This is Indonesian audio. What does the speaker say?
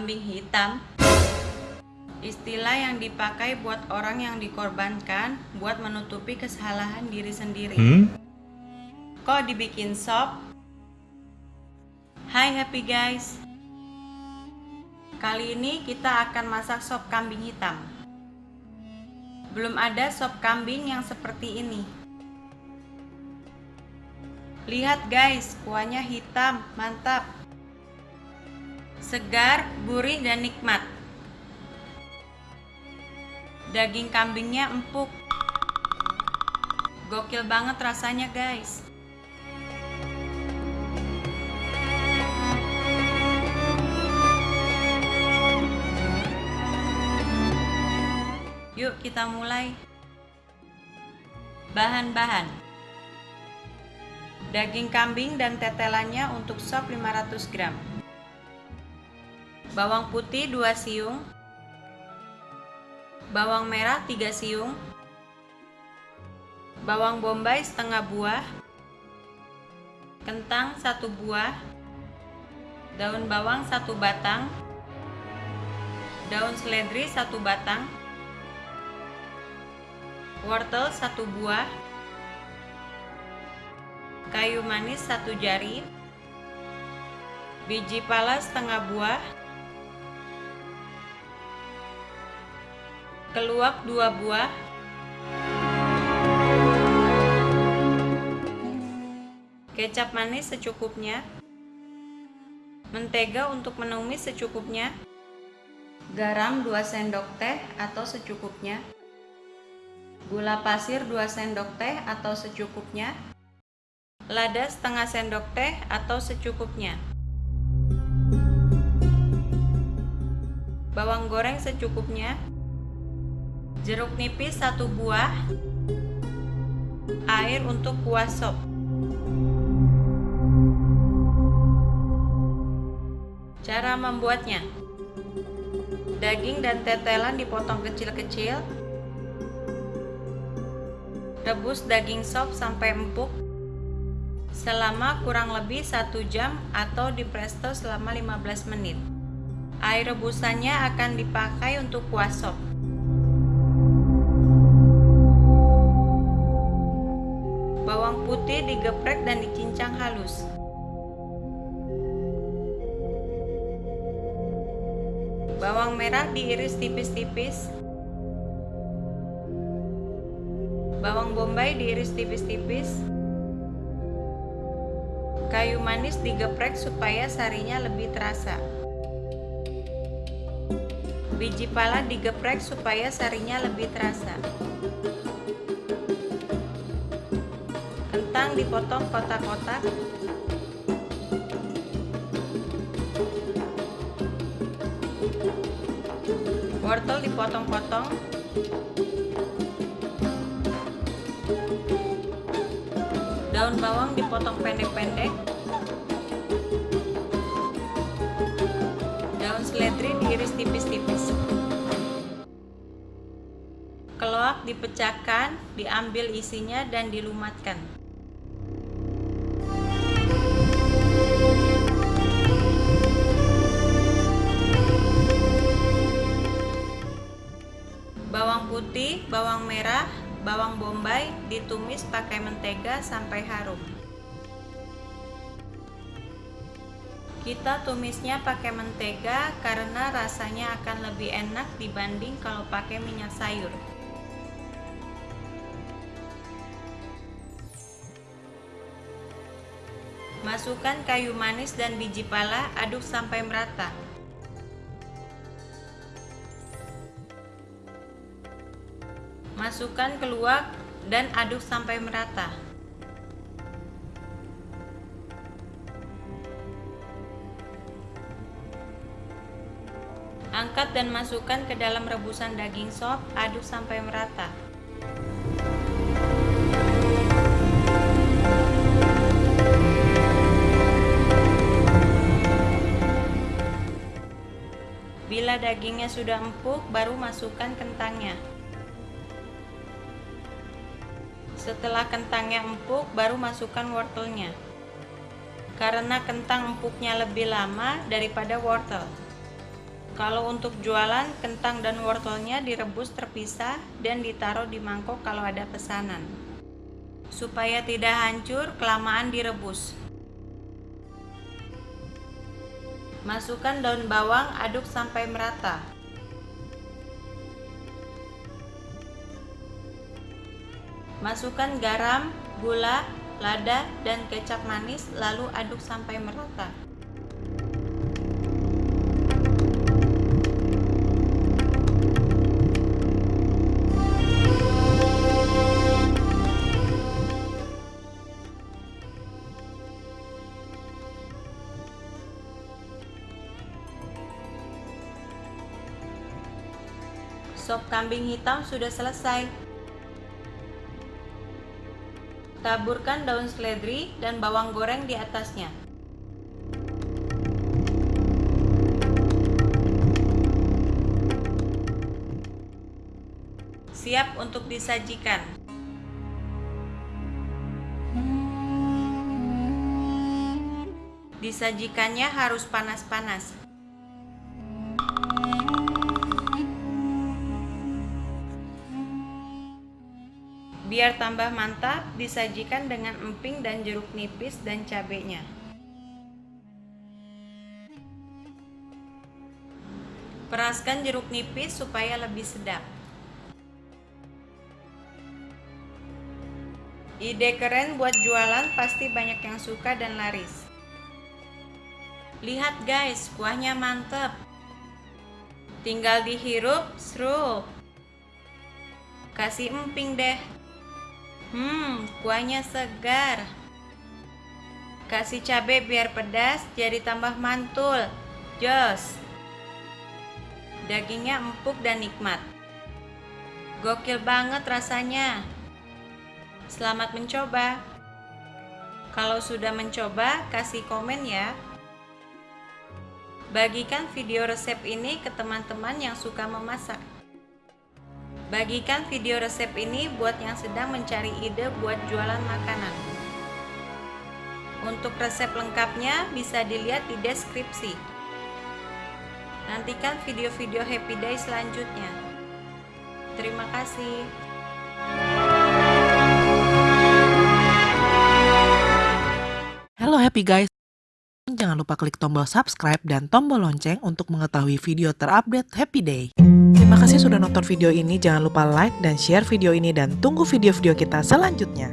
Kambing hitam Istilah yang dipakai buat orang yang dikorbankan buat menutupi kesalahan diri sendiri. Hmm? Kok dibikin sop? Hai happy guys. Kali ini kita akan masak sop kambing hitam. Belum ada sop kambing yang seperti ini. Lihat guys, kuahnya hitam, mantap. Segar, gurih dan nikmat. Daging kambingnya empuk. Gokil banget rasanya, guys. Yuk kita mulai. Bahan-bahan. Daging kambing dan tetelannya untuk sop 500 gram. Bawang putih 2 siung. Bawang merah 3 siung. Bawang bombay setengah buah. Kentang 1 buah. Daun bawang 1 batang. Daun seledri 1 batang wortel satu buah, kayu manis satu jari, biji pala setengah buah, keluak dua buah, kecap manis secukupnya, mentega untuk menumis secukupnya, garam 2 sendok teh atau secukupnya, gula pasir 2 sendok teh atau secukupnya, lada setengah sendok teh atau secukupnya, bawang goreng secukupnya, jeruk nipis 1 buah, air untuk kuah sop. Cara membuatnya Daging dan tetelan dipotong kecil-kecil Rebus daging sop sampai empuk selama kurang lebih 1 jam atau di presto selama 15 menit. Air rebusannya akan dipakai untuk kuah sop. Digeprek dan dicincang halus. Bawang merah diiris tipis-tipis Bawang bombay diiris tipis-tipis. Kayu manis digeprek supaya sarinya lebih terasa. Biji pala digeprek supaya sarinya lebih terasa. Dipotong kotak-kotak. Wortel dipotong-potong. Daun bawang dipotong pendek-pendek. Daun seledri diiris tipis-tipis. Keloak dipecahkan, diambil isinya dan dilumatkan. Bawang merah, bawang bombay ditumis pakai mentega sampai harum. Kita tumisnya pakai mentega karena rasanya akan lebih enak dibanding kalau pakai minyak sayur. Masukkan kayu manis dan biji pala, aduk sampai merata. Masukkan keluak dan aduk sampai merata. Angkat dan masukkan ke dalam rebusan daging sop, aduk sampai merata. Bila dagingnya sudah empuk, baru masukkan kentangnya. Setelah kentangnya empuk, baru masukkan wortelnya. Karena kentang empuknya lebih lama daripada wortel. Kalau untuk jualan, kentang dan wortelnya direbus terpisah dan ditaruh di mangkok kalau ada pesanan. Supaya tidak hancur, kelamaan direbus. Masukkan daun bawang, aduk sampai merata. Masukkan garam, gula, lada, dan kecap manis, lalu aduk sampai merata. Sop kambing hitam sudah selesai. Taburkan daun seledri dan bawang goreng di atasnya. Siap untuk disajikan. Disajikannya harus panas-panas. Biar tambah mantap, disajikan dengan emping dan jeruk nipis dan cabenya. Peraskan jeruk nipis supaya lebih sedap. Ide keren buat jualan pasti banyak yang suka dan laris. Lihat guys, kuahnya mantep. Tinggal dihirup, seru. Kasih emping deh. Hmm, kuahnya segar. Kasih cabai biar pedas, jadi tambah mantul. Jos. Dagingnya empuk dan nikmat. Gokil banget rasanya. Selamat mencoba. Kalau sudah mencoba, kasih komen ya. Bagikan video resep ini ke teman-teman yang suka memasak. Bagikan video resep ini buat yang sedang mencari ide buat jualan makanan. Untuk resep lengkapnya bisa dilihat di deskripsi. Nantikan video-video Happy Day selanjutnya. Terima kasih. Halo Happy Guys. Jangan lupa klik tombol subscribe dan tombol lonceng untuk mengetahui video terupdate Happy Day. Terima kasih sudah nonton video ini, jangan lupa like dan share video ini dan tunggu video-video kita selanjutnya.